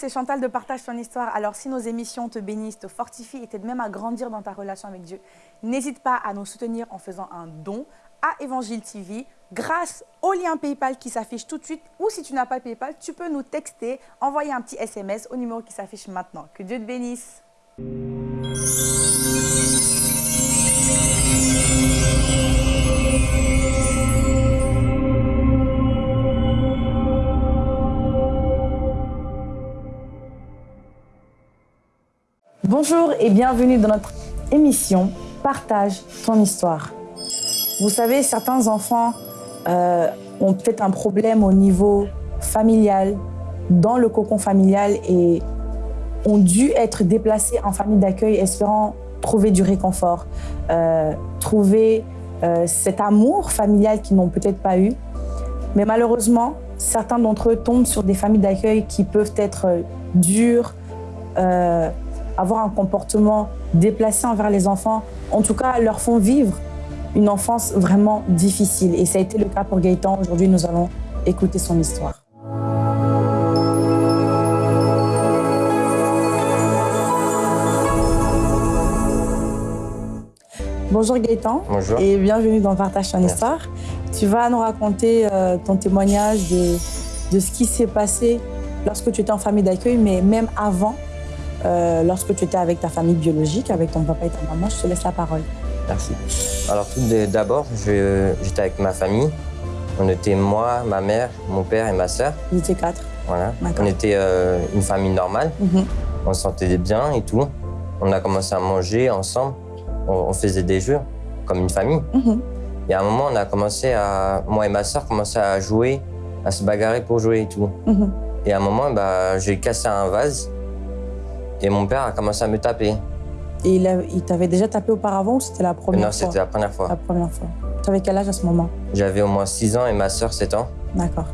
C'est Chantal de Partage ton histoire. Alors, si nos émissions te bénissent, te fortifient et t'aident même à grandir dans ta relation avec Dieu, n'hésite pas à nous soutenir en faisant un don à Évangile TV grâce au lien PayPal qui s'affiche tout de suite. Ou si tu n'as pas PayPal, tu peux nous texter, envoyer un petit SMS au numéro qui s'affiche maintenant. Que Dieu te bénisse. Bonjour et bienvenue dans notre émission Partage ton histoire. Vous savez, certains enfants euh, ont peut-être un problème au niveau familial, dans le cocon familial et ont dû être déplacés en famille d'accueil espérant trouver du réconfort, euh, trouver euh, cet amour familial qu'ils n'ont peut-être pas eu. Mais malheureusement, certains d'entre eux tombent sur des familles d'accueil qui peuvent être dures, avoir un comportement déplacé envers les enfants, en tout cas leur font vivre une enfance vraiment difficile. Et ça a été le cas pour Gaëtan. Aujourd'hui, nous allons écouter son histoire. Bonjour Gaëtan. Bonjour. Et bienvenue dans Partage ton histoire. Tu vas nous raconter euh, ton témoignage de, de ce qui s'est passé lorsque tu étais en famille d'accueil, mais même avant euh, lorsque tu étais avec ta famille biologique, avec ton papa et ta maman. Je te laisse la parole. Merci. Alors tout d'abord, j'étais avec ma famille. On était moi, ma mère, mon père et ma sœur. Vous étiez quatre Voilà. On était euh, une famille normale. Mhm. On se sentait bien et tout. On a commencé à manger ensemble. On, faisait des jeux comme une famille. Mhm. Et à un moment, on a commencé à... Moi et ma sœur commençaient à jouer, à se bagarrer pour jouer et tout. Mhm. Et à un moment, bah, j'ai cassé un vase. Et mon père a commencé à me taper. Et il, il t'avait déjà tapé auparavant ou c'était la première fois Non, c'était la première fois. La première fois. Tu avais quel âge à ce moment? J'avais au moins 6 ans et ma sœur 7 ans. D'accord.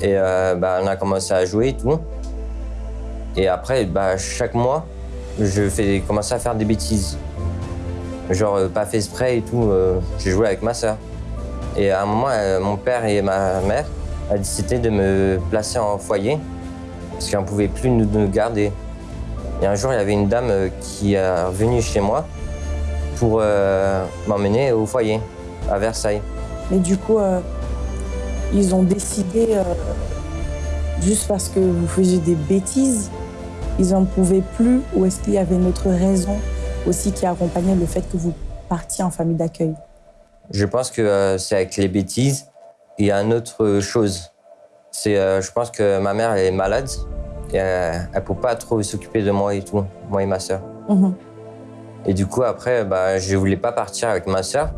Et euh, bah, on a commencé à jouer et tout. Et après, bah, chaque mois, je fais commencer à faire des bêtises. Genre, euh, pas fait spray et tout. Euh, j'ai joué avec ma sœur. Et à un moment, mon père et ma mère ont décidé de me placer en foyer parce qu'on ne pouvait plus nous garder. Et un jour, il y avait une dame euh, qui est venue chez moi pour euh, m'emmener au foyer, à Versailles. Mais du coup, euh, ils ont décidé, juste parce que vous faisiez des bêtises, ils n'en pouvaient plus Ou est-ce qu'il y avait une autre raison aussi qui accompagnait le fait que vous partiez en famille d'accueil? Je pense que c'est avec les bêtises. Il y a une autre chose. C'est, je pense que ma mère est malade elle ne peut pas trop s'occuper de moi et tout, moi et ma sœur. Mhm. Et du coup, après, bah, je ne voulais pas partir avec ma sœur.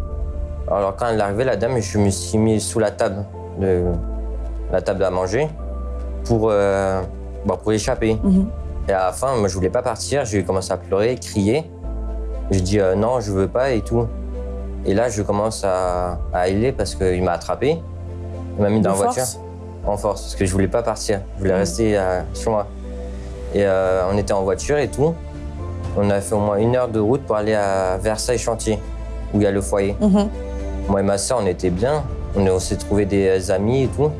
Alors quand elle est arrivée, la dame, je me suis mis sous la table, de, la table à manger, pour, euh, bah, pour échapper. Mhm. Et à la fin, moi, je voulais pas partir, j'ai commencé à pleurer, crier. Je dis euh, non, je veux pas et tout. Et là, je commence à, à parce qu'il m'a attrapé. Il m'a mis dans la voiture en force parce que je voulais pas partir. Je voulais rester euh, chez moi. Et euh, on était en voiture et tout. On a fait au moins une heure de route pour aller à Versailles Chantier, où il y a le foyer. Mm-hmm. Moi et ma soeur, on était bien. On, s'est trouvé des amis et tout.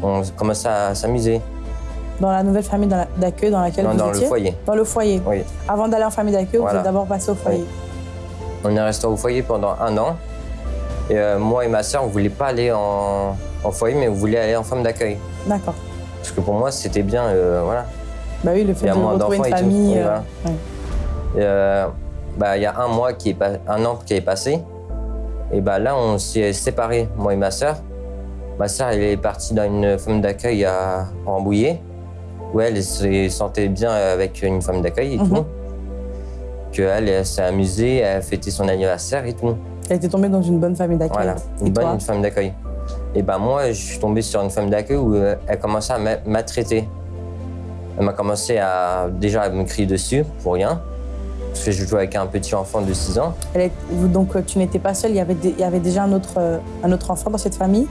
On commençait à s'amuser. Dans la nouvelle famille d'accueil dans laquelle vous dans étiez Dans le foyer. Dans le foyer Oui. Avant d'aller en famille d'accueil, vous êtes d'abord passé au foyer On est resté au foyer pendant un an. Et euh, moi et ma soeur, on ne voulait pas aller en, en foyer, mais vous voulez aller en femme d'accueil. D'accord. Parce que pour moi, c'était bien, euh, voilà. Bah oui, le fait de retrouver une famille. Euh, euh, bah, il y a un mois, qui est un an qui est passé. Et bah, là, on s'est séparés, moi et ma sœur. Ma sœur, elle est partie dans une femme d'accueil à Rambouillet, où elle se sentait bien avec une femme d'accueil et mhm. tout. Qu'elle elle, s'est amusée, elle a fêté son anniversaire et tout. Elle était tombée dans une bonne famille d'accueil. Voilà, une bonne femme d'accueil. Et ben moi, je suis tombé sur une femme d'accueil où euh, elle commençait à m'attraiter. Elle m'a commencé à déjà à me crier dessus pour rien. Parce que je jouais avec un petit enfant de 6 ans. donc tu n'étais pas seule, il y, avait il y avait déjà un autre, euh, un autre enfant dans cette famille?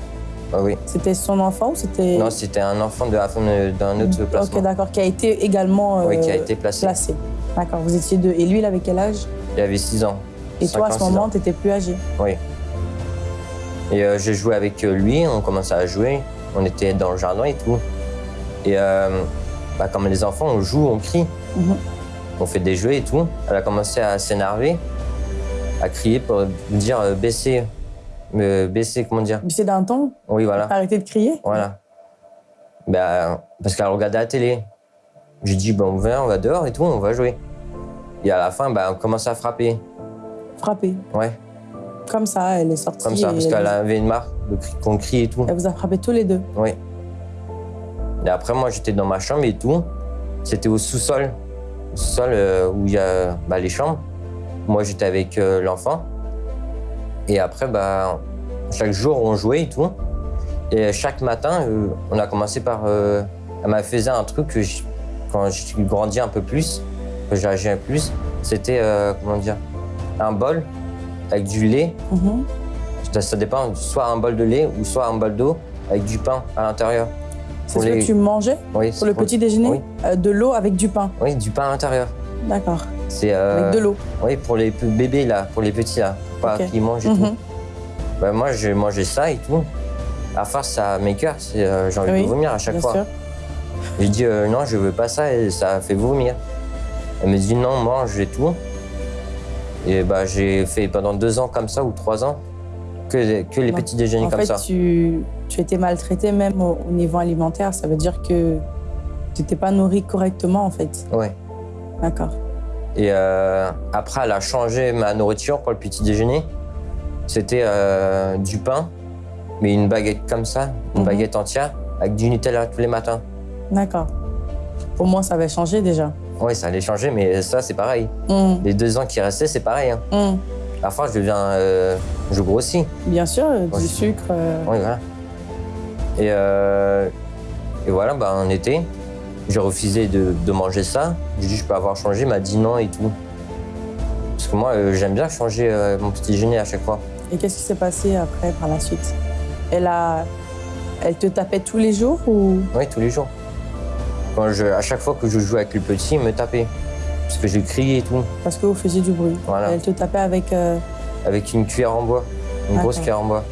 Ah oui. C'était son enfant ou c'était... Non, c'était un enfant de d'un autre placement. Ok, d'accord, qui a été également oui, qui a été placé. placé. D'accord, vous étiez deux. Et lui, il avait quel âge? Il avait 6 ans. Et toi, à ce moment, tu étais plus âgé Oui. Et euh, j'ai joué avec euh, lui, on commençait à jouer. On était dans le jardin et tout. Et euh, bah, comme les enfants, on joue, on crie. Mhm. On fait des jeux et tout. Elle a commencé à s'énerver, à crier pour me dire euh, baisser, me baisser, comment dire? Mais c'est d'un ton? Oui, voilà. Arrêtez de crier? Voilà. Bah, parce qu'elle regardait la télé. J'ai dit, bon, on va dehors et tout, on va jouer. Et à la fin, bah, on commence à frapper. Frapper. Ouais, Comme ça, elle est sortie. comme ça, parce elle, qu'elle avait une marque de cri- qu'on crie et tout. elle vous a frappé tous les deux. Oui. Et après, moi, j'étais dans ma chambre et tout. C'était au sous-sol. Au sous-sol euh, où il y a bah, les chambres. Moi, j'étais avec euh, l'enfant. Et après, bah, chaque jour, on jouait et tout. Et chaque matin, euh, on a commencé par. elle m'a fait un truc que je- quand j'ai grandi un peu plus, que j'ai agi un peu plus, c'était, comment dire, un bol avec du lait. Mhm. Ça, ça dépend, soit un bol de lait ou soit un bol d'eau avec du pain à l'intérieur. C'est ce les- que tu mangeais Oui, pour le petit déjeuner Oui. Euh, De l'eau avec du pain. Oui, du pain à l'intérieur. D'accord. C'est euh, Avec de l'eau. Oui, pour les bébés là, pour les petits là, pour pas qu'ils mangent et Mhm. tout. Bah, moi, j'ai mangé ça et tout. À force, ça m'écœure, euh, j'ai envie Oui, de vomir à chaque Bien fois. sûr. J'ai dit euh, non, je veux pas ça et ça fait vomir. Elle me dit non, mange et tout. Et bah, j'ai fait pendant deux ans comme ça ou trois ans que, que les Non. petits déjeuners En comme fait, ça. tu, tu étais maltraité même au, au niveau alimentaire. Ça veut dire que tu n'étais pas nourri correctement, en fait. Ouais. D'accord. Et euh, après, elle a changé ma nourriture pour le petit déjeuner. C'était euh, du pain, mais une baguette comme ça, une Mhm. baguette entière, avec du Nutella tous les matins. D'accord. Au moins, ça avait changé déjà. Oui, ça allait changer, mais ça, c'est pareil. Hum, Les deux ans qui restaient, c'est pareil. Hein. la fin, je deviens. euh, je grossis. Bien sûr, euh, Ouais, du sucre. euh, Oui, voilà. Et, euh, et voilà, bah, en été, j'ai refusé de, de manger ça. J'ai dit, je peux avoir changé. Il m'a dit non et tout. Parce que moi, j'aime bien changer mon petit déjeuner à chaque fois. Et qu'est-ce qui s'est passé après, par la suite? Elle a, elle te tapait tous les jours ou? Oui, tous les jours. Quand je, à chaque fois que je jouais avec le petit, il me tapait. Parce que je criais et tout. parce que vous faisiez du bruit Voilà. Elle te tapait avec. euh, Avec une cuillère en bois. Une grosse D'accord. cuillère en bois.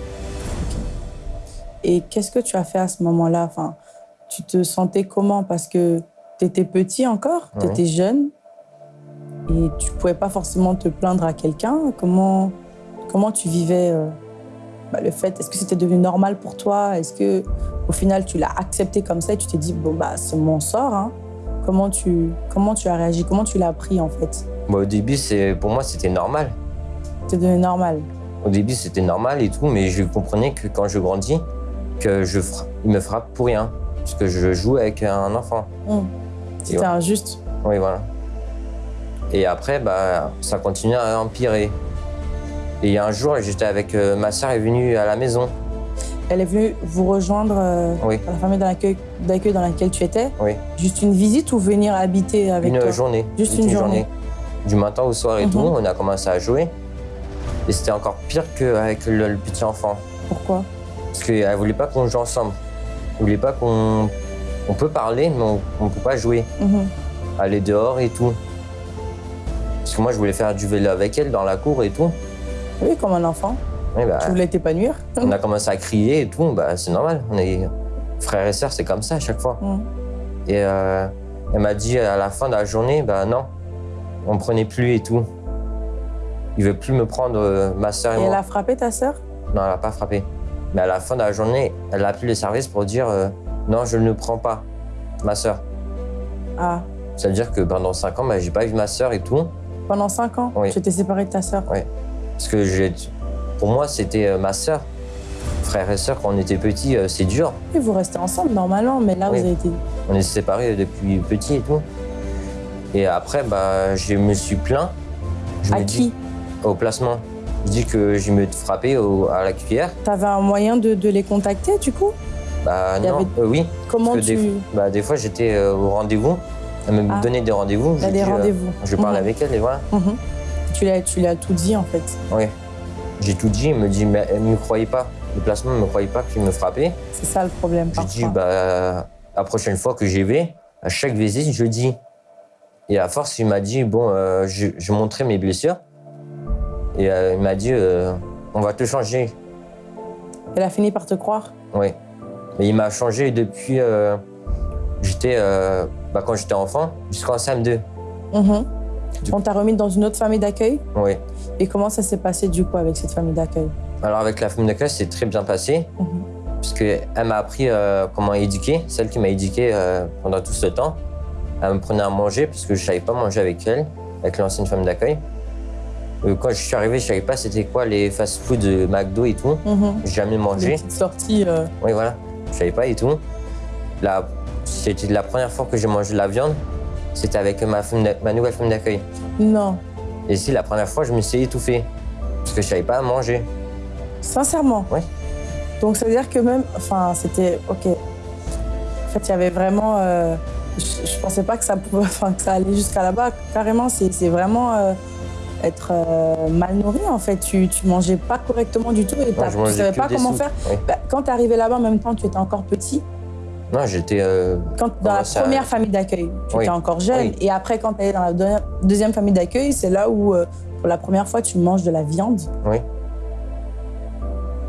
Et qu'est-ce que tu as fait à ce moment-là? Enfin, Tu te sentais comment? Parce que tu étais petit encore, tu étais jeune, et tu pouvais pas forcément te plaindre à quelqu'un. Comment, comment tu vivais euh, bah, le fait Est-ce que c'était devenu normal pour toi? Est-ce que au final tu l'as accepté comme ça et tu t'es dit bon bah c'est mon sort hein Comment tu comment tu as réagi? Comment tu l'as pris en fait? Bon, au début, c'est, pour moi, c'était normal. C'est devenu normal? Au début, c'était normal et tout, mais je comprenais que quand je grandis, que je fra- il me frappe pour rien. Parce que je joue avec un enfant. Hum. C'était ouais. injuste. Oui, voilà. Et après, bah, ça continue à empirer. Et il y a un jour, j'étais avec euh, ma soeur est venue à la maison. Elle est venue vous rejoindre euh, Oui. à la famille d'accueil dans laquelle tu étais? Oui. Juste une visite ou venir habiter avec une toi? journée. Juste une journée. Du matin au soir et Mhm. tout, on a commencé à jouer. Et c'était encore pire qu'avec le, le petit enfant. Pourquoi? Parce qu'elle voulait pas qu'on joue ensemble. Elle voulait pas qu'on. On peut parler, mais on, ne peut pas jouer. Mhm. Aller dehors et tout. Parce que moi, je voulais faire du vélo avec elle dans la cour et tout. Oui, comme un enfant. Et bah, Tu voulais t'épanouir. on a commencé à crier et tout. Bah, c'est normal. On est frères et sœurs, c'est comme ça à chaque fois. Mhm. Et euh, elle m'a dit à la fin de la journée, bah non, on me prenait plus et tout. Il veut plus me prendre, euh, ma soeur et, Et moi. elle a frappé ta sœur? Non, elle n'a pas frappé. Mais à la fin de la journée, elle a appelé les services pour dire euh, non, je ne prends pas ma soeur. Ah, Ça veut dire que pendant 5 ans, bah, j'ai pas vu ma soeur et tout. pendant 5 ans? Oui. Tu t'es séparé de ta sœur? Parce que pour moi, c'était euh, ma soeur. Frères et sœurs, quand on était petits, euh, c'est dur. Et vous restez ensemble normalement, mais là Oui. vous avez été. On est séparés depuis petit et tout. Et après, bah, je me suis plaint. Je À me dis- qui Au placement. Je dis que j'ai me frappé au- à la cuillère. T'avais un moyen de, de les contacter du coup? Bah Il non, avait- euh, oui. Comment tu. des, bah, des fois, j'étais euh, au rendez-vous. Elle me Ah. donnait des rendez-vous. A je des euh, rendez-vous. je parle Mhm. avec elle et voilà. Mhm. Tu l'as tu l'as tout dit en fait. Oui. J'ai tout dit. Elle me dit, mais ne me croyait pas. Le placement ne me croyait pas qu'il me frappait. C'est ça le problème. Je dis, bah, la prochaine fois que j'y vais, à chaque visite, je dis. Et à force, il m'a dit, bon, euh, je, je montrais mes blessures. Et euh, il m'a dit, euh, on va te changer. Elle a fini par te croire? Oui. Mais il m'a changé depuis. euh, j'étais, bah, quand j'étais enfant, jusqu'en CM2. Mhm. Du- On t'a remis dans une autre famille d'accueil. Oui. Et comment ça s'est passé du coup avec cette famille d'accueil? Alors avec la famille d'accueil, c'est très bien passé. Mhm. Parce qu'elle m'a appris euh, comment éduquer, celle qui m'a éduqué euh, pendant tout ce temps. Elle me prenait à manger parce que je savais pas manger avec elle, avec l'ancienne femme d'accueil. Euh, Quand je suis arrivé, je savais pas c'était quoi les fast-food de McDo et tout. Mhm. J'ai jamais mangé. sorties. euh, Oui, voilà. Je savais pas et tout. La- C'était la première fois que j'ai mangé de la viande. C'était avec ma, nouvelle femme d'accueil. Non, Et si la première fois, je me suis étouffé. Parce que je savais pas manger. sincèrement. Ouais. Donc ça veut dire que même, enfin, c'était ok. En fait, il y avait vraiment. euh, je, je pensais pas que ça pouvait, enfin, que ça allait jusqu'à là-bas. Carrément, c'est vraiment euh, être euh, mal nourri en fait. Tu, tu mangeais pas correctement du tout et je tu savais pas comment faire. Oui. Bah, quand tu arrivé là-bas, en même temps, tu étais encore petit. Non, j'étais. euh, Quand, dans la ça première famille d'accueil, tu Oui. étais encore jeune. Oui. Et après, quand tu es dans la deux- deuxième famille d'accueil, c'est là où, euh, pour la première fois, tu manges de la viande. Oui.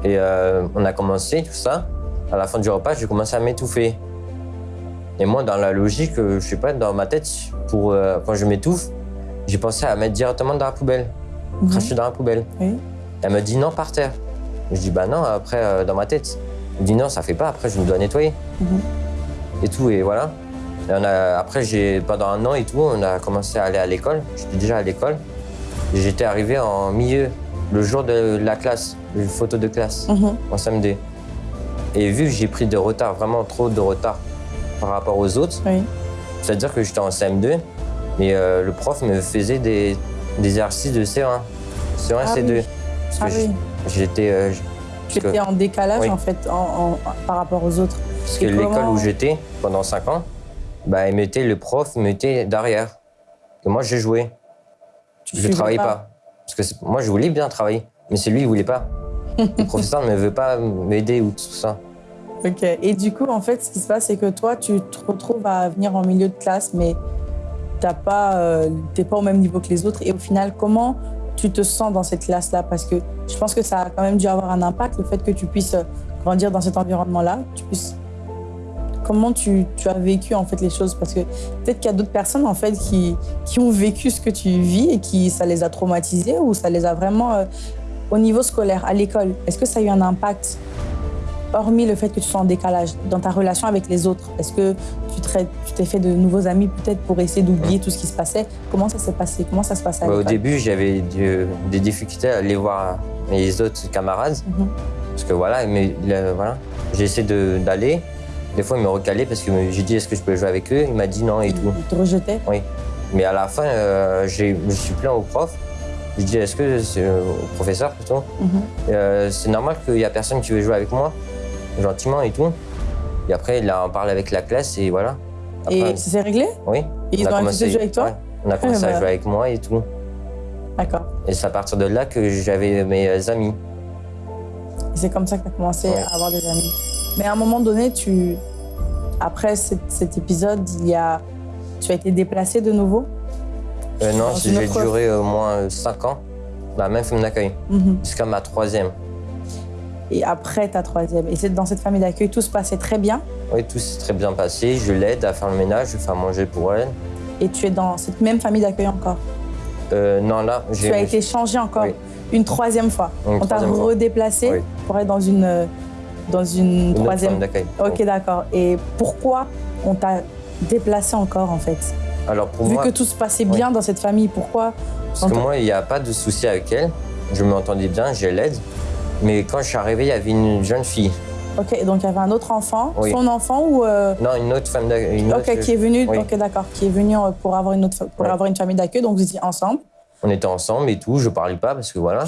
Et euh, on a commencé tout ça. À la fin du repas, j'ai commencé à m'étouffer. Et moi, dans la logique, je sais pas, dans ma tête, pour, quand je m'étouffe, j'ai pensé à mettre directement dans la poubelle, Mhm. cracher dans la poubelle. Oui. Elle me dit non, par terre. Je dis bah non, après, dans ma tête. Me dit non, ça fait pas, après, je me dois nettoyer. Mhm. Et tout, et voilà. Et on a, après, pendant un an et tout, on a commencé à aller à l'école. J'étais déjà à l'école. J'étais arrivé en milieu, le jour de la classe, une photo de classe, Mhm. en samedi. Et vu que j'ai pris de retard, vraiment trop de retard par rapport aux autres, Oui. c'est-à-dire que j'étais en CM2, mais euh, le prof me faisait des, des exercices de C1, C1 Ah C2. oui. Parce que Ah oui. j'étais. euh, j- Tu parce que- en décalage, Oui. en fait, en- en- par rapport aux autres. Parce que l'école comment- où j'étais pendant 5 ans, bah, il mettait, le prof me mettait derrière. Et moi, j'ai joué. Tu Je suivais travaillais pas. Parce que moi, je voulais bien travailler. Mais c'est lui, il voulait pas. le professeur ne veut pas m'aider ou tout ça. Ok. Et du coup, en fait, ce qui se passe, c'est que toi, tu te retrouves à venir en milieu de classe, mais t'as pas, euh, t'es pas au même niveau que les autres. Et au final, comment tu te sens dans cette classe-là Parce que je pense que ça a quand même dû avoir un impact, le fait que tu puisses grandir dans cet environnement-là. Comment tu, as vécu en fait les choses? Parce que peut-être qu'il y a d'autres personnes en fait qui, qui ont vécu ce que tu vis et qui ça les a traumatisés ou ça les a vraiment euh, au niveau scolaire, à l'école. Est-ce que ça a eu un impact? Hormis le fait que tu sois en décalage dans ta relation avec les autres Est-ce que tu t'es fait de nouveaux amis peut-être pour essayer d'oublier tout ce qui se passait? Comment ça s'est passé? Comment ça se passait à Bah, au début, j'avais de- des difficultés à aller voir mes autres camarades. Mhm. Parce que voilà, mais, voilà. j'ai essayé de- d'aller. Des fois, il me recalait parce que j'ai dit est-ce que je peux jouer avec eux? Il m'a dit non et tout. Ils te rejetaient? Mais à la fin, euh, je me suis plaint au prof. Je dis est-ce que c'est euh, au professeur plutôt? Mhm. Euh, C'est normal qu'il n'y a personne qui veut jouer avec moi, gentiment et tout. Et après, il en parlé avec la classe et voilà. Après, Et ça s'est réglé? Oui. Et ils on ont commencé- de jouer avec toi? Ouais, on a commencé bah. à jouer avec moi et tout. D'accord. Et c'est à partir de là que j'avais mes amis. Et c'est comme ça que tu as commencé Ouais. à avoir des amis. Mais à un moment donné, tu... après cet, cet épisode, il y a... tu as été déplacé de nouveau? Euh, non, j'ai duré au moins 5 ans dans la même famille d'accueil, Mhm. jusqu'à ma troisième. Et après ta troisième. Et c'est dans cette famille d'accueil, tout se passait très bien. Oui, tout s'est très bien passé. Je l'aide à faire le ménage, je fais à manger pour elle. Et tu es dans cette même famille d'accueil encore. Euh, non, là, j'ai. Tu as été changé encore Oui. une troisième fois. Une On t'a redéplacé Oui. pour être dans une, euh, dans une, troisième. d'accueil. Ok, d'accord. Et pourquoi on t'a déplacé encore en fait Alors pour Vu moi, que tout se passait bien dans cette famille, pourquoi parce que moi, il n'y a pas de souci avec elle. Je m'entendais bien, je l'aide. Mais quand je suis arrivé, il y avait une jeune fille. Ok, donc il y avait un autre enfant, Oui. son enfant ou euh, Non, une autre femme d'accueil. Ok, autre- qui est venu. Oui. Ok, d'accord, qui est venu euh, pour avoir une autre, pour avoir une famille d'accueil. Donc vous étiez ensemble. On était ensemble et tout. Je parlais pas parce que voilà.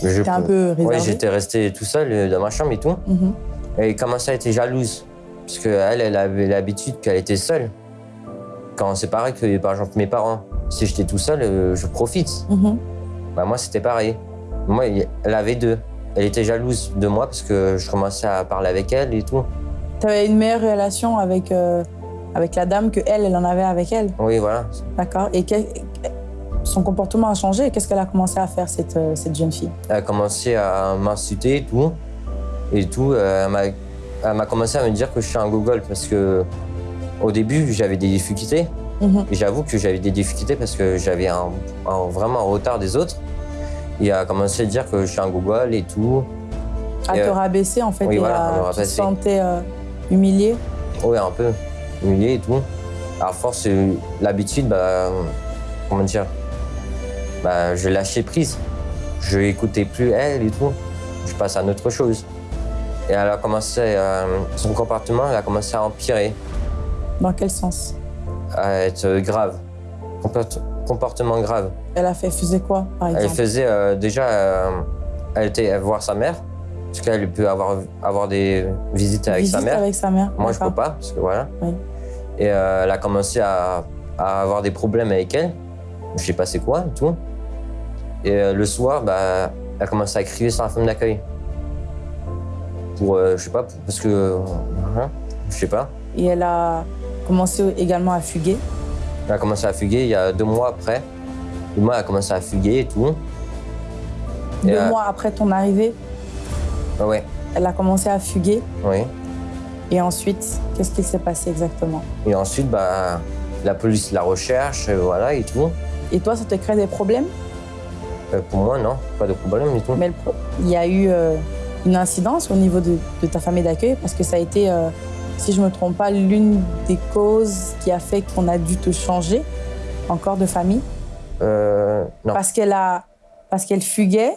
T'es un peu réservé. Ouais, j'étais resté tout seul euh, dans ma chambre et tout. Mhm. Et elle commençait à être jalouse? Parce qu'elle, elle avait l'habitude qu'elle était seule. Quand c'est pareil que, par exemple, mes parents, si j'étais tout seul, je profite. Mhm. Bah, moi, c'était pareil. Moi, elle avait deux. Elle était jalouse de moi parce que je commençais à parler avec elle et tout. Tu avais une meilleure relation avec, euh, avec la dame que elle, elle en avait avec elle. Oui, voilà. D'accord. Et que- son comportement a changé. Qu'est-ce qu'elle a commencé à faire, cette, euh, cette jeune fille? Elle a commencé à m'insulter et tout. Et tout. euh, elle m'a- commencé à me dire que je suis un Google parce que au début, j'avais des difficultés. Mhm. Et J'avoue que j'avais des difficultés parce que j'avais un, un- vraiment un retard des autres. Il a commencé à dire que je suis un Google et tout. À Et, te euh, rabaisser en fait oui, et voilà, à tu te sentais euh, humilié. Ouais, un peu humilié et tout. À force, euh, l'habitude, bah, comment dire, bah, je lâchais prise. Je n'écoutais plus elle et tout. Je passe à autre chose. Et elle a commencé, euh, son comportement, elle a commencé à empirer, Dans quel sens? À être grave, Comport- comportement grave. Elle a fait faisait quoi par Elle exemple? faisait euh, déjà, euh, elle était voir sa mère, parce qu'elle peut avoir, avoir des visites avec sa mère. avec sa mère. Moi, je peux d'accord. pas, parce que voilà. Oui. Et euh, elle a commencé à, à avoir des problèmes avec elle. Je sais pas c'est quoi tout. Et le soir, bah, elle a commencé à crier sur la femme d'accueil. Pour, je sais pas, parce que. hein, je sais pas. Et elle a commencé également à fuguer. Elle a commencé à fuguer il y a deux mois après. Elle a commencé à fuguer et tout. Et, Deux euh, mois après ton arrivée, Ah ouais, elle a commencé à fuguer. oui. Et ensuite, qu'est-ce qui s'est passé exactement? Et ensuite, bah, la police la recherche, euh, voilà, et tout. Et toi, ça te crée des problèmes? Euh, pour moi, non, pas de problème et tout. Mais il y a eu euh, une incidence au niveau de, de ta famille d'accueil parce que ça a été, si je ne me trompe pas, l'une des causes qui a fait qu'on a dû te changer encore de famille Euh, non, parce qu'elle a, parce qu'elle fuguait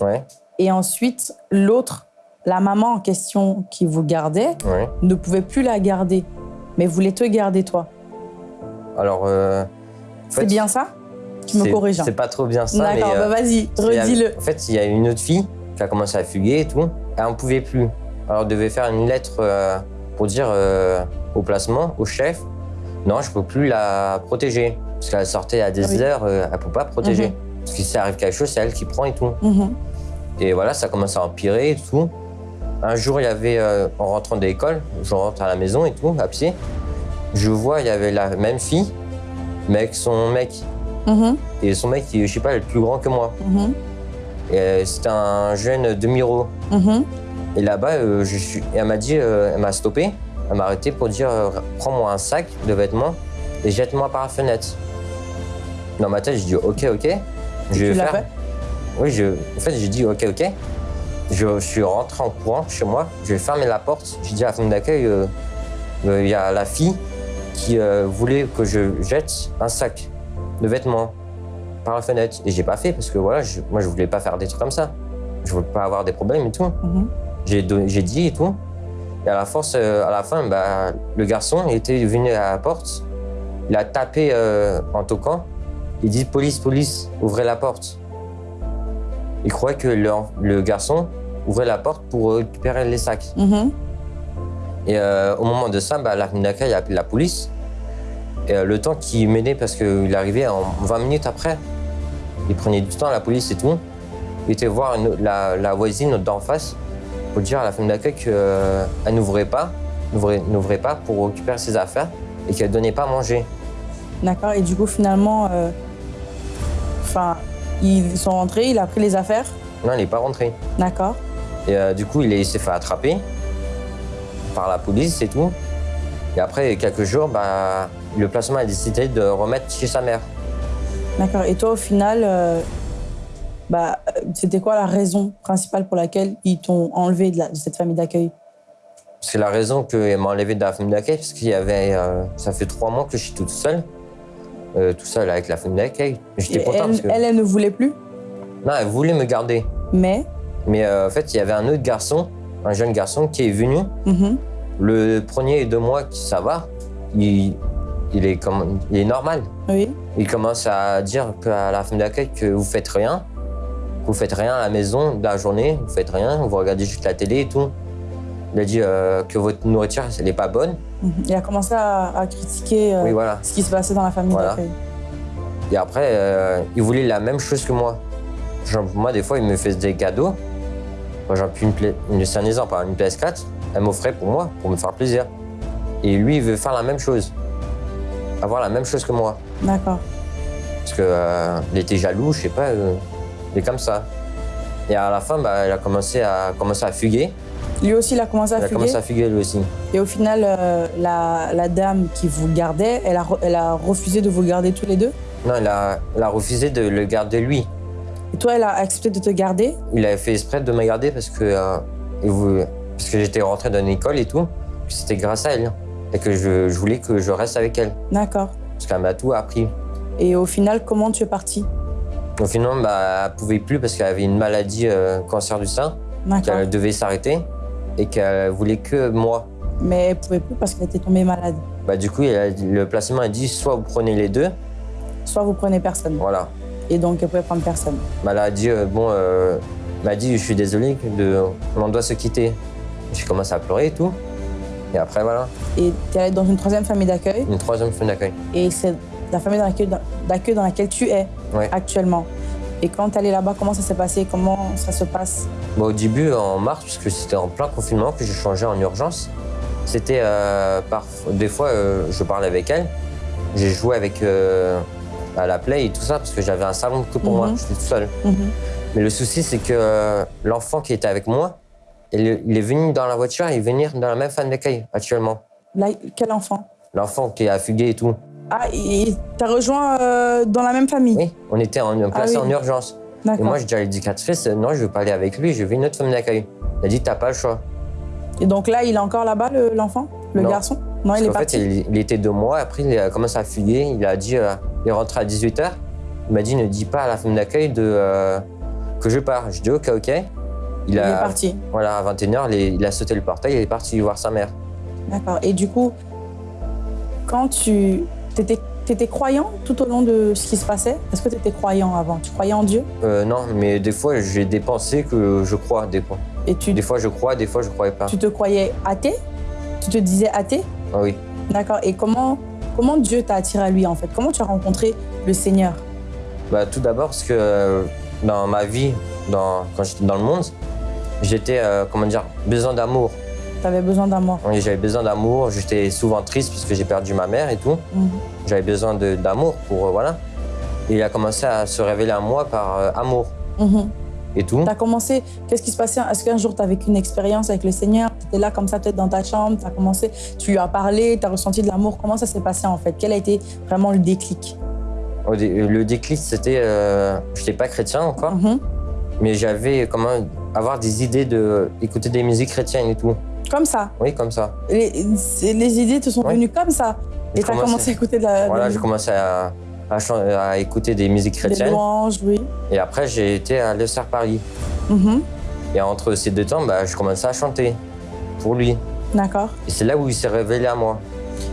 ouais, et ensuite l'autre, la maman en question qui vous gardait, ouais. ne pouvait plus la garder, mais voulait te garder toi. Alors, euh, C'est bien ça? Tu me corriges. hein. C'est pas trop bien ça. D'accord, euh, bah vas-y, redis-le. En fait, il y a une autre fille qui a commencé à fuguer et tout. Elle n'en pouvait plus. Alors, elle devait faire une lettre pour dire euh, au placement, au chef, non, je peux plus la protéger. Parce qu'elle sortait à des Oui. heures, euh, elle ne peut pas protéger. Mhm. Parce que si arrive quelque chose, c'est elle qui prend et tout. Mhm. Et voilà, ça commence à empirer et tout. Un jour, il y avait, euh, en rentrant de l'école, je rentre à la maison et tout, à pied. Je vois, il y avait la même fille, mais avec son mec. Mhm. Et son mec, je sais pas, il est plus grand que moi. Et, C'était un jeune demi-euro. Et là-bas, euh, je suis... elle m'a dit, euh, elle m'a stoppé, elle m'a arrêté pour dire euh, prends-moi un sac de vêtements et jette-moi par la fenêtre. Dans ma tête, j'ai dit ok, ok. Je vais faire. fait? Oui, je... en fait, j'ai dit ok, ok. Je, je suis rentré en courant chez moi, j'ai fermé la porte, j'ai dit à la femme d'accueil euh, euh, il y a la fille qui euh, voulait que je jette un sac de vêtements par la fenêtre. Et j'ai pas fait parce que voilà, je- moi je voulais pas faire des trucs comme ça. Je voulais pas avoir des problèmes et tout. Mhm. J'ai dit et tout. Et à la force, euh, à la fin, bah, le garçon était venu à la porte. Il a tapé euh, en toquant. Il dit police, police, ouvrez la porte. Il croyait que le, le garçon ouvrait la porte pour récupérer les sacs. Mhm. Et euh, au moment de ça, bah, la a appelé la police. Et euh, le temps qu'il menait, parce qu'il arrivait en 20 minutes après, il prenait du temps, la police et tout. Il était voir une- la, la voisine d'en face pour dire à la femme d'accueil qu'elle n'ouvrait pas, n'ouvrait n'ouvrait pas pour récupérer ses affaires et qu'elle ne donnait pas à manger. D'accord. Et du coup, finalement, euh, ils sont rentrés, il a pris les affaires? Non, elle n'est pas rentrée. D'accord. Et euh, du coup, il, est- il s'est fait attraper par la police et tout. Et après quelques jours, bah, le placement a décidé de remettre chez sa mère. D'accord. Et toi, au final, euh, bah, c'était quoi la raison principale pour laquelle ils t'ont enlevé de, la- de cette famille d'accueil? C'est la raison qu'elle m'a enlevé de la famille d'accueil, parce qu'il y avait. euh, ça fait trois mois que je suis toute seule. euh, tout seul avec la famille d'accueil. J'étais Et elle, que. elle, elle ne voulait plus, Non, elle voulait me garder. mais? Mais euh, en fait, il y avait un autre garçon, un jeune garçon qui est venu. Mhm. Le premier deux mois qui ça va, il, il, est, comme, il est normal. oui. Il commence à dire à la famille d'accueil que vous faites rien, vous faites rien à la maison de la journée, vous faites rien, vous regardez juste la télé et tout. Il a dit euh, que votre nourriture, elle n'est pas bonne. Mhm. Il a commencé à, à critiquer euh, Oui, voilà. ce qui se passait dans la famille Voilà. d'accueil. Et après, euh, il voulait la même chose que moi. Genre, moi, des fois, il me faisait des cadeaux. Exemple, une, Play- une- c'est un exemple, une PS4, elle m'offrait pour moi, pour me faire plaisir. Et lui, il veut faire la même chose. Avoir la même chose que moi. D'accord. Parce que euh, il était jaloux, je sais pas, il est comme ça. Et à la fin, bah, elle a commencé à, commencé à fuguer. Lui aussi, il a commencé à Il a fuguer. commencé à fuguer lui aussi. Et au final, euh, la, la dame qui vous gardait, elle a, elle a refusé de vous garder tous les deux. Non, il a, il a refusé de le garder lui. Et toi, elle a accepté de te garder. Il avait fait exprès de me garder parce que, euh, il voulait- parce que j'étais rentré dans une école et tout. C'était grâce à elle. Et que je, je voulais que je reste avec elle. D'accord. Parce qu'elle m'a tout appris. Et au final, comment tu es parti Au final, bah, elle pouvait plus parce qu'elle avait une maladie, euh, cancer du sein, qu'elle devait s'arrêter et qu'elle voulait que moi. Mais elle pouvait plus parce qu'elle était tombée malade. Bah, du coup, a- le placement a dit soit vous prenez les deux, Soit vous prenez personne. voilà. Et donc, elle pouvait prendre personne. Bah, elle a dit, euh, bon, euh, m'a dit, je suis désolé, de, on doit se quitter. J'ai commencé à pleurer et tout. Et après, voilà, Et tu es allé dans une troisième famille d'accueil. une troisième fin d'accueil. Et c'est la famille d'accueil dans, laquelle tu es Ouais. actuellement. Et quand tu es allé là-bas, comment ça s'est passé? Comment ça se passe? Bah, au début, en mars, puisque c'était en plein confinement que j'ai changé en urgence, c'était euh, par... des fois, euh, je parlais avec elle. J'ai joué avec euh, à la play et tout ça parce que j'avais un salon que pour Mhm. moi, j'étais tout seul. Mhm. Mais le souci, c'est que euh, l'enfant qui était avec moi, il, il est venu dans la voiture et venir dans la même fan d'accueil actuellement. Là, quel enfant? L'enfant qui a fugué et tout. Ah, t'as rejoint euh, dans la même famille? Oui, on était en, placé Ah oui. en urgence. Et moi, je dis à l'éducatrice, non, je veux pas aller avec lui, je veux une autre famille d'accueil. Elle a dit, t'as pas le choix. Et donc là, il est encore là-bas, le- l'enfant Le Non. garçon? Non, Parce il est parti. fait, il, il était deux mois, après il a commencé à fuguer, il a dit, euh, il est rentré à 18h, il m'a dit, ne dis pas à la femme d'accueil de, euh, que je pars. Je dis, ok, ok. Il est parti. Voilà, à 21h, il, il a sauté le portail, il est parti voir sa mère. D'accord. Et du coup, quand tu étais, étais croyant tout au long de ce qui se passait? Est-ce que tu étais croyant avant? Tu croyais en Dieu? Euh, non, mais des fois, j'ai des pensées que je crois, des fois. Et tu, Des fois, je crois, des fois, je croyais pas. tu te croyais athée? Tu te disais athée? Ah oui. D'accord. Et comment, comment Dieu t'a attiré à lui en fait? Comment tu as rencontré le Seigneur? Bah, tout d'abord, parce que euh, dans ma vie, dans, quand j'étais dans le monde, j'étais, euh, comment dire, besoin d'amour. Tu avais besoin d'amour. Oui, J'avais besoin d'amour, j'étais souvent triste parce que j'ai perdu ma mère et tout. Mhm. J'avais besoin de- d'amour pour, euh, voilà. Et il a commencé à se révéler à moi par euh, amour Mhm. et tout. Tu as commencé, qu'est-ce qui se passait? Est-ce qu'un jour tu as vécu une expérience avec le Seigneur? Tu étais là comme ça, peut-être dans ta chambre, tu as commencé, tu lui as parlé, tu as ressenti de l'amour. Comment ça s'est passé en fait? Quel a été vraiment le déclic? Le déclic, c'était, euh, j'étais pas chrétien encore, Mhm. mais j'avais comment avoir des idées de écouter des musiques chrétiennes et tout. Comme ça. Oui, comme ça. Les, idées te sont venues comme ça. Et tu as commencé à écouter de la, Voilà, j'ai commencé à, à écouter des musiques des chrétiennes. louanges, oui. Et après, j'ai été à l'ESR Paris. Mhm. Et entre ces deux temps, bah, je commençais à chanter pour lui. D'accord. Et c'est là où il s'est révélé à moi.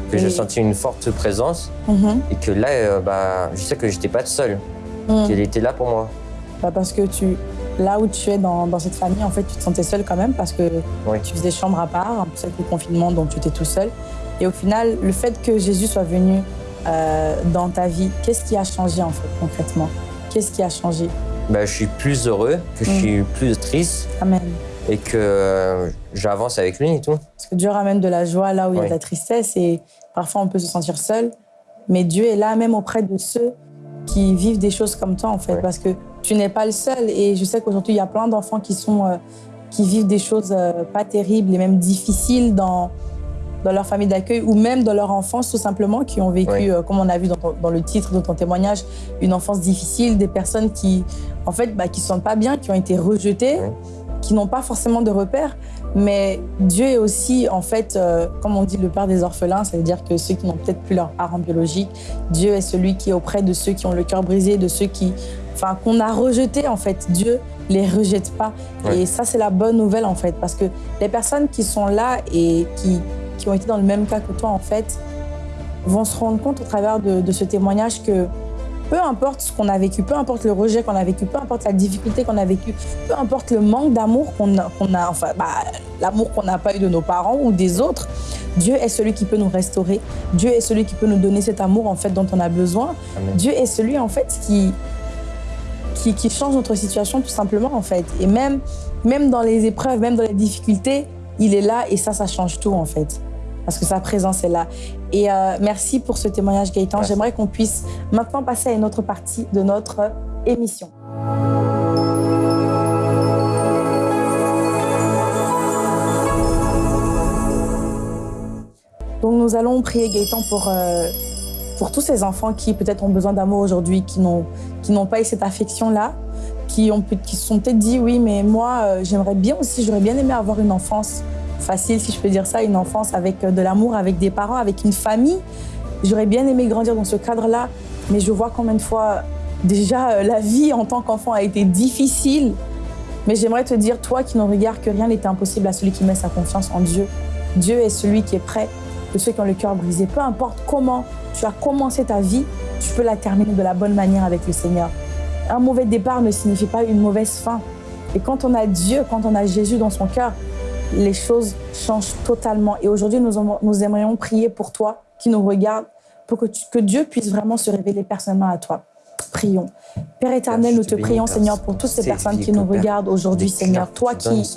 Que Et- j'ai senti une forte présence Mhm. et que là, euh, bah, je sais que j'étais pas tout seul, Mhm. qu'il était là pour moi. Bah, parce que tu, là où tu es dans, dans cette famille, en fait, tu te sentais seul quand même parce que Oui. tu faisais chambre à part, en plus avec le confinement, donc tu étais tout seul. Et au final, le fait que Jésus soit venu euh, dans ta vie, qu'est-ce qui a changé en fait concrètement? Qu'est-ce qui a changé? Bah, je suis plus heureux, que je Mm. suis plus triste Amen. et que euh, j'avance avec lui et tout. Parce que Dieu ramène de la joie là où il y a de la tristesse et parfois on peut se sentir seul. Mais Dieu est là même auprès de ceux qui vivent des choses comme toi en fait. Oui. Parce que tu n'es pas le seul. Et je sais qu'aujourd'hui, il y a plein d'enfants qui, sont, euh, qui vivent des choses euh, pas terribles et même difficiles dans, dans leur famille d'accueil ou même dans leur enfance tout simplement, qui ont vécu, Oui. euh, comme on a vu dans, ton- dans le titre de ton témoignage, une enfance difficile, des personnes qui en fait, bah, qui ne se sentent pas bien, qui ont été rejetées, Oui. qui n'ont pas forcément de repères. Mais Dieu est aussi, en fait, euh, comme on dit, le père des orphelins, ça veut dire que ceux qui n'ont peut-être plus leurs parents biologiques, Dieu est celui qui est auprès de ceux qui ont le cœur brisé, de ceux qui, enfin, qu'on a rejetés, en fait. Dieu les rejette pas. Ouais. Et ça, c'est la bonne nouvelle, en fait, parce que les personnes qui sont là et qui, qui ont été dans le même cas que toi, en fait, vont se rendre compte au travers de, de ce témoignage que peu importe ce qu'on a vécu, peu importe le rejet qu'on a vécu, peu importe la difficulté qu'on a vécu, peu importe le manque d'amour qu'on a, enfin, bah, l'amour qu'on n'a pas eu de nos parents ou des autres, Dieu est celui qui peut nous restaurer. Dieu est celui qui peut nous donner cet amour en fait dont on a besoin. Amen. Dieu est celui en fait qui, qui, change notre situation tout simplement en fait. Et même, même dans les épreuves, même dans les difficultés, il est là et ça, ça change tout en fait. Parce que sa présence est là. Et euh, merci pour ce témoignage Gaëtan. J'aimerais qu'on puisse maintenant passer à une autre partie de notre euh, émission. Donc nous allons prier Gaëtan pour euh, pour tous ces enfants qui peut-être ont besoin d'amour aujourd'hui, qui n'ont pas eu cette affection-là, qui, ont, qui se sont peut-être dit oui, mais moi euh, j'aimerais bien aussi, j'aurais bien aimé avoir une enfance facile, si je peux dire ça, une enfance avec euh, de l'amour, avec des parents, avec une famille. J'aurais bien aimé grandir dans ce cadre-là, mais je vois combien de fois déjà la vie en tant qu'enfant a été difficile. Mais j'aimerais te dire, toi qui nous regardes, que rien n'est impossible à celui qui met sa confiance en Dieu. Dieu est celui qui est prêt de ceux qui ont le cœur brisé. Peu importe comment tu as commencé ta vie, tu peux la terminer de la bonne manière avec le Seigneur. Un mauvais départ ne signifie pas une mauvaise fin. Et quand on a Dieu, quand on a Jésus dans son cœur, les choses changent totalement. Et aujourd'hui, nous, aimerions prier pour toi qui nous regarde, pour que, que Dieu puisse vraiment se révéler personnellement à toi. Prions. Père éternel, nous te prions, Seigneur, pour toutes ces personnes qui nous regardent aujourd'hui, Seigneur. Toi qui,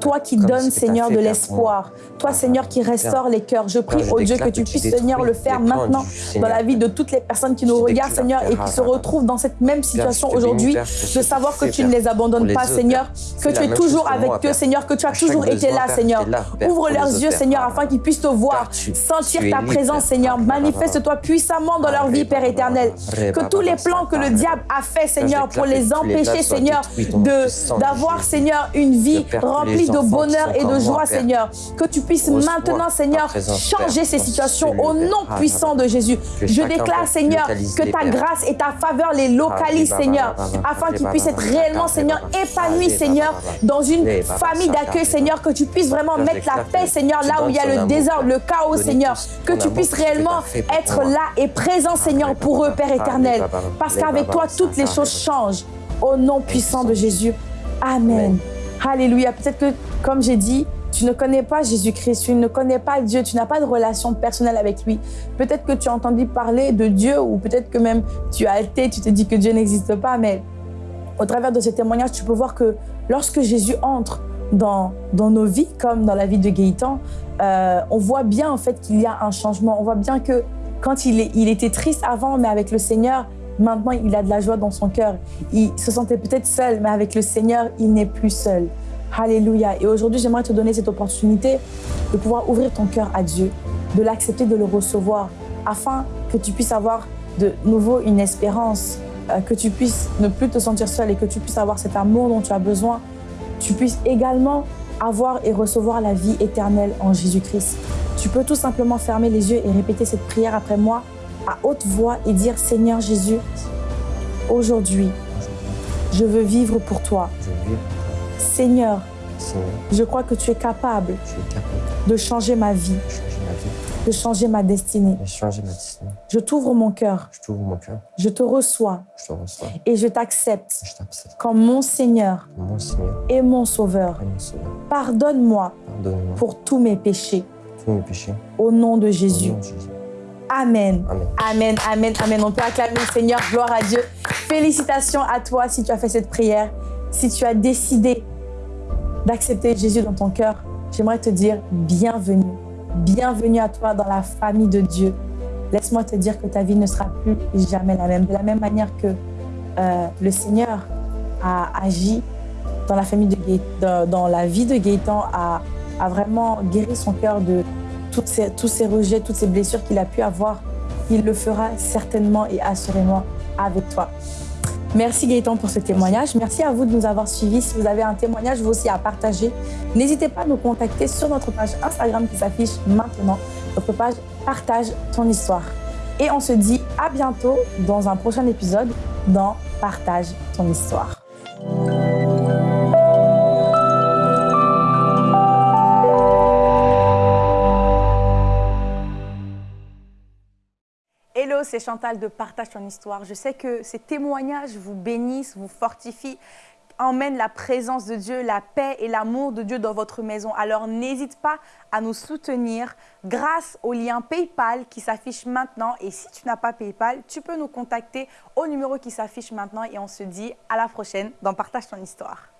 toi qui donnes, Seigneur, de l'espoir. Toi, Seigneur, qui restaure les cœurs. Je prie, au Dieu, que tu puisses, Seigneur, le faire maintenant dans la vie de toutes les personnes qui nous regardent, Seigneur, et qui se retrouvent dans cette même situation aujourd'hui, de savoir que tu ne les abandonnes pas, Seigneur, que tu es toujours avec eux, Seigneur, que tu as toujours été là, Seigneur. Ouvre leurs yeux, Seigneur, afin qu'ils puissent te voir, sentir ta présence, Seigneur. Manifeste-toi puissamment dans leur vie, Père éternel. Que tous les plans que le diable a fait, Seigneur, pour les empêcher, Seigneur, d'avoir, Seigneur, une vie remplie de bonheur et de joie, Seigneur. Que tu puisses maintenant, Seigneur, changer ces situations au nom puissant de Jésus. Je déclare, Seigneur, que ta grâce et ta faveur les localisent, Seigneur, afin qu'ils puissent être réellement, Seigneur, épanouis, Seigneur, dans une famille d'accueil, Seigneur, que tu puisses vraiment mettre la paix, Seigneur, là où il y a le désordre, le chaos, Seigneur, que tu puisses réellement être là et présent, Seigneur, pour eux, Père éternel. Parce qu'avec toi, toutes les choses changent. Au nom puissant de Jésus. Amen. Alléluia. Peut-être que, comme j'ai dit, tu ne connais pas Jésus-Christ, tu ne connais pas Dieu, tu n'as pas de relation personnelle avec lui. Peut-être que tu as entendu parler de Dieu ou peut-être que même tu as été, tu te dis que Dieu n'existe pas, mais au travers de ces témoignages, tu peux voir que lorsque Jésus entre dans, dans nos vies, comme dans la vie de Gaëtan, euh, on voit bien en fait qu'il y a un changement. On voit bien que quand il, il était triste avant, mais avec le Seigneur, Maintenant, il a de la joie dans son cœur. Il se sentait peut-être seul, mais avec le Seigneur, il n'est plus seul. Alléluia. Et aujourd'hui, j'aimerais te donner cette opportunité de pouvoir ouvrir ton cœur à Dieu, de l'accepter, de le recevoir, afin que tu puisses avoir de nouveau une espérance, euh, que tu puisses ne plus te sentir seul et que tu puisses avoir cet amour dont tu as besoin. Tu puisses également avoir et recevoir la vie éternelle en Jésus-Christ. Tu peux tout simplement fermer les yeux et répéter cette prière après moi à haute voix et dire Seigneur Jésus, aujourd'hui, je veux vivre pour toi. Seigneur, je crois que tu es capable de changer ma vie, de changer ma destinée. Je t'ouvre mon cœur. Je te reçois. Et je t'accepte comme mon Seigneur, et mon Sauveur. Pardonne-moi pour tous mes péchés. Au nom de Jésus. Amen. Amen. Amen. Amen. On peut acclamer le Seigneur. Gloire à Dieu. Félicitations à toi si tu as fait cette prière. Si tu as décidé d'accepter Jésus dans ton cœur, j'aimerais te dire bienvenue. Bienvenue à toi dans la famille de Dieu. Laisse-moi te dire que ta vie ne sera plus jamais la même. De la même manière que euh, le Seigneur a agi dans la, famille de dans la vie de Gaëtan, a, a vraiment guéri son cœur de, ces, tous ces rejets, toutes ces blessures qu'il a pu avoir, il le fera certainement et assurément avec toi. Merci Gaëtan pour ce témoignage. Merci à vous de nous avoir suivis. Si vous avez un témoignage, vous aussi à partager, n'hésitez pas à nous contacter sur notre page Instagram qui s'affiche maintenant. Notre page Partage ton histoire. Et on se dit à bientôt dans un prochain épisode dans Partage ton histoire. C'est Chantal de Partage ton histoire. Je sais que ces témoignages vous bénissent, vous fortifient, emmènent la présence de Dieu, la paix et l'amour de Dieu dans votre maison. Alors n'hésite pas à nous soutenir grâce au lien PayPal qui s'affiche maintenant. Et si tu n'as pas PayPal, tu peux nous contacter au numéro qui s'affiche maintenant et on se dit à la prochaine dans Partage ton histoire.